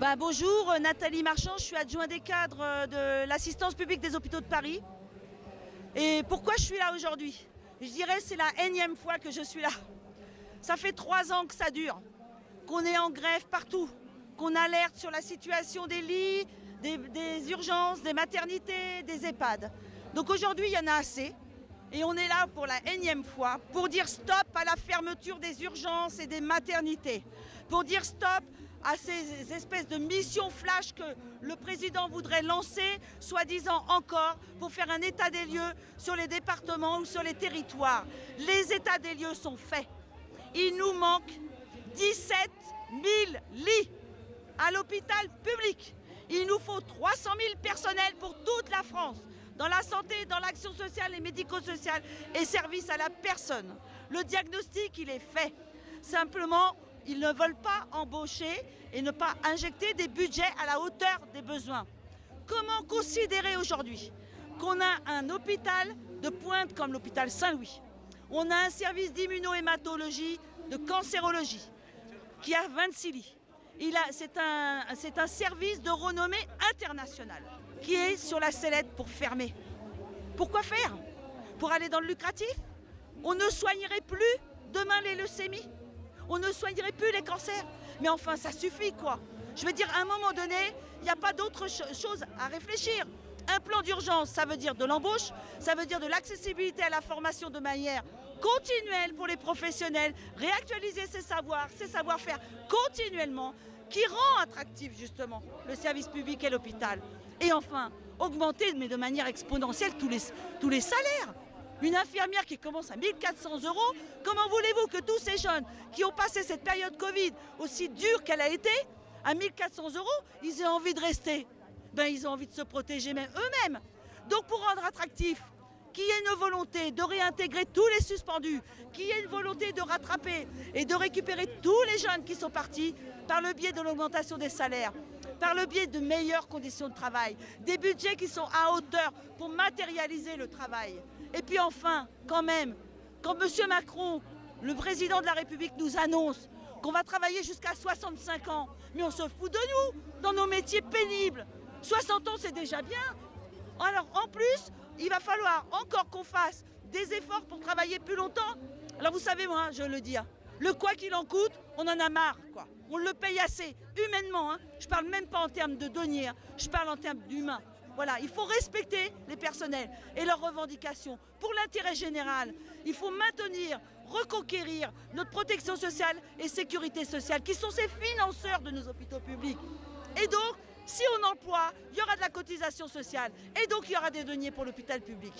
Bah, bonjour, euh, Nathalie Marchand, je suis adjoint des cadres euh, de l'assistance publique des hôpitaux de Paris. Et pourquoi je suis là aujourd'hui? Je dirais c'est la énième fois que je suis là. Ça fait trois ans que ça dure, qu'on est en grève partout, qu'on alerte sur la situation des lits, des, des urgences, des maternités, des EHPAD. Donc aujourd'hui, il y en a assez. Et on est là pour la énième fois pour dire stop à la fermeture des urgences et des maternités. Pour dire stop à ces espèces de missions flash que le président voudrait lancer, soi-disant encore, pour faire un état des lieux sur les départements ou sur les territoires. Les états des lieux sont faits. Il nous manque 17 000 lits à l'hôpital public. Il nous faut 300 000 personnels pour toute la France dans la santé, dans l'action sociale et médico-sociale et service à la personne. Le diagnostic, il est fait. Simplement, ils ne veulent pas embaucher et ne pas injecter des budgets à la hauteur des besoins. Comment considérer aujourd'hui qu'on a un hôpital de pointe comme l'hôpital Saint-Louis? On a un service d'immunohématologie, de cancérologie, qui a 26 lits. C'est un, service de renommée internationale qui est sur la sellette pour fermer. Pourquoi faire? Pour aller dans le lucratif? On ne soignerait plus demain les leucémies? On ne soignerait plus les cancers Mais enfin, ça suffit quoi Je veux dire, à un moment donné, il n'y a pas d'autre chose à réfléchir. Un plan d'urgence, ça veut dire de l'embauche, ça veut dire de l'accessibilité à la formation de manière continuelle pour les professionnels, réactualiser ses savoirs, ses savoir-faire continuellement, qui rend attractif justement le service public et l'hôpital. Et enfin, augmenter, mais de manière exponentielle, tous les, tous les salaires. Une infirmière qui commence à 1400 euros, comment voulez-vous que tous ces jeunes qui ont passé cette période Covid aussi dure qu'elle a été, à 1400 euros, ils aient envie de rester? Ben ils ont envie de se protéger même eux-mêmes. Donc pour rendre attractif, qu'il y ait une volonté de réintégrer tous les suspendus, qu'il y ait une volonté de rattraper et de récupérer tous les jeunes qui sont partis par le biais de l'augmentation des salaires, par le biais de meilleures conditions de travail, des budgets qui sont à hauteur pour matérialiser le travail. Et puis enfin, quand même, quand M. Macron, le président de la République, nous annonce qu'on va travailler jusqu'à 65 ans, mais on se fout de nous, dans nos métiers pénibles. 60 ans, c'est déjà bien. Alors en plus, il va falloir encore qu'on fasse des efforts pour travailler plus longtemps. Alors vous savez, moi, je le dis, hein, le quoi qu'il en coûte, on en a marre, quoi. On le paye assez, humainement. Hein. Je parle même pas en termes de deniers, hein. je parle en termes d'humain. Voilà, il faut respecter les personnels et leurs revendications pour l'intérêt général. Il faut maintenir, reconquérir notre protection sociale et sécurité sociale, qui sont ces financeurs de nos hôpitaux publics. Et donc, si on emploie, il y aura de la cotisation sociale et donc il y aura des deniers pour l'hôpital public.